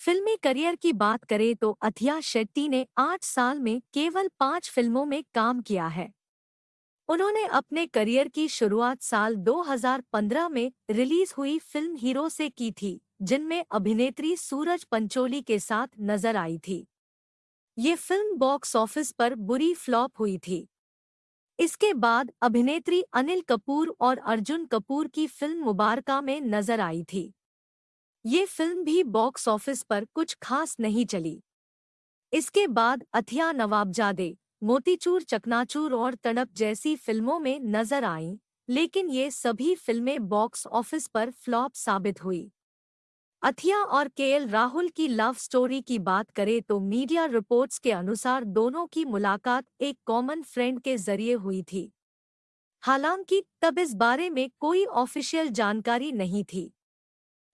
फिल्मी करियर की बात करें तो अथिया शेट्टी ने आठ साल में केवल पाँच फ़िल्मों में काम किया है। उन्होंने अपने करियर की शुरुआत साल 2015 में रिलीज़ हुई फ़िल्म हीरो से की थी, जिनमें अभिनेत्री सूरज पंचोली के साथ नज़र आई थी। ये फ़िल्म बॉक्स ऑफ़िस पर बुरी फ्लॉप हुई थी। इसके बाद अभिनेत्री अनिल कपूर और अर्जुन कपूर की फ़िल्म मुबारका में नज़र आई थी। ये फ़िल्म भी बॉक्स ऑफ़िस पर कुछ खास नहीं चली। इसके बाद अथिया नवाबजादे, मोतीचूर चकनाचूर और तड़प जैसी फ़िल्मों में नज़र आईं, लेकिन ये सभी फ़िल्में बॉक्स ऑफ़िस पर फ्लॉप साबित हुई। अथिया और केएल राहुल की लव स्टोरी की बात करें तो मीडिया रिपोर्ट्स के अनुसार दोनों की मुलाकात एक कॉमन फ्रेंड के ज़रिए हुई थी। हालाँकि तब इस बारे में कोई ऑफिशियल जानकारी नहीं थी।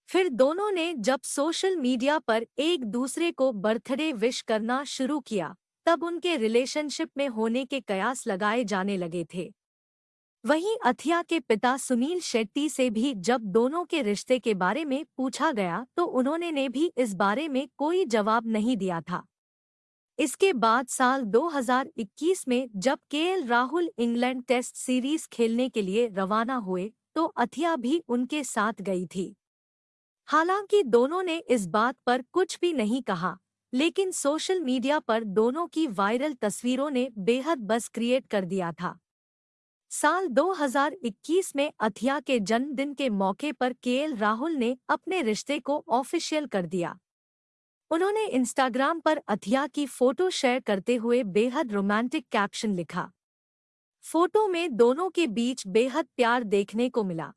फिर दोनों ने जब सोशल मीडिया पर एक दूसरे को बर्थडे विश करना शुरू किया, तब उनके रिलेशनशिप में होने के कयास लगाए जाने लगे थे। वहीं अथिया के पिता सुनील शेट्टी से भी जब दोनों के रिश्ते के बारे में पूछा गया तो उन्होंने ने भी इस बारे में कोई जवाब नहीं दिया था। इसके बाद साल 2021 में जब K L Rahul England test series खेलने के लिए रवाना हुए तो अथिया भी उनके साथ गई थी। हालाँकि दोनों ने इस बात पर कुछ भी नहीं कहा, लेकिन सोशल मीडिया पर दोनों की वायरल तस्वीरों ने बेहद बस क्रिएट कर दिया था। साल 2021 में अथिया के जन्मदिन के मौके पर केएल राहुल ने अपने रिश्ते को ऑफिशियल कर दिया। उन्होंने इंस्टाग्राम पर अथिया की फ़ोटो शेयर करते हुए बेहद रोमांटिक कैप्शन लिखा। फ़ोटो में दोनों के बीच बेहद प्यार देखने को मिला।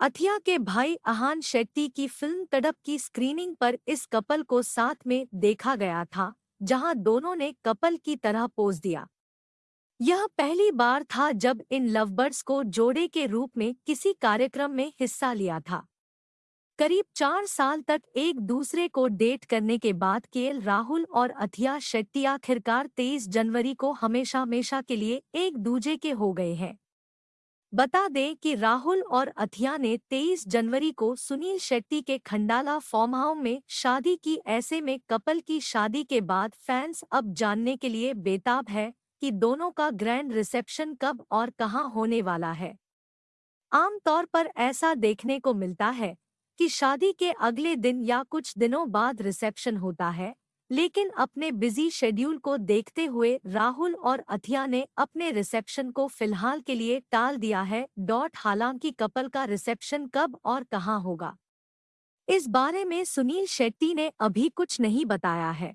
अथिया के भाई अहान शेट्टी की फ़िल्म तड़प की स्क्रीनिंग पर इस कपल को साथ में देखा गया था, जहाँ दोनों ने कपल की तरह पोज दिया। यह पहली बार था जब इन लवबर्ड्स को जोड़े के रूप में किसी कार्यक्रम में हिस्सा लिया था। करीब चार साल तक एक दूसरे को डेट करने के बाद केएल राहुल और अथिया शेट्टी आखिरकार तेईस जनवरी को हमेशा हमेशा के लिए एक दूजे के हो गए हैं। बता दें कि राहुल और अथिया ने 23 जनवरी को सुनील शेट्टी के खंडाला फार्म में शादी की। ऐसे में कपल की शादी के बाद फैंस अब जानने के लिए बेताब है कि दोनों का ग्रैंड रिसेप्शन कब और कहाँ होने वाला है। आमतौर पर ऐसा देखने को मिलता है कि शादी के अगले दिन या कुछ दिनों बाद रिसेप्शन होता है। लेकिन अपने बिज़ी शेड्यूल को देखते हुए राहुल और अथिया ने अपने रिसेप्शन को फ़िलहाल के लिए टाल दिया है। डॉट हालाँकि कपल का रिसेप्शन कब और कहाँ होगा? इस बारे में सुनील शेट्टी ने अभी कुछ नहीं बताया है।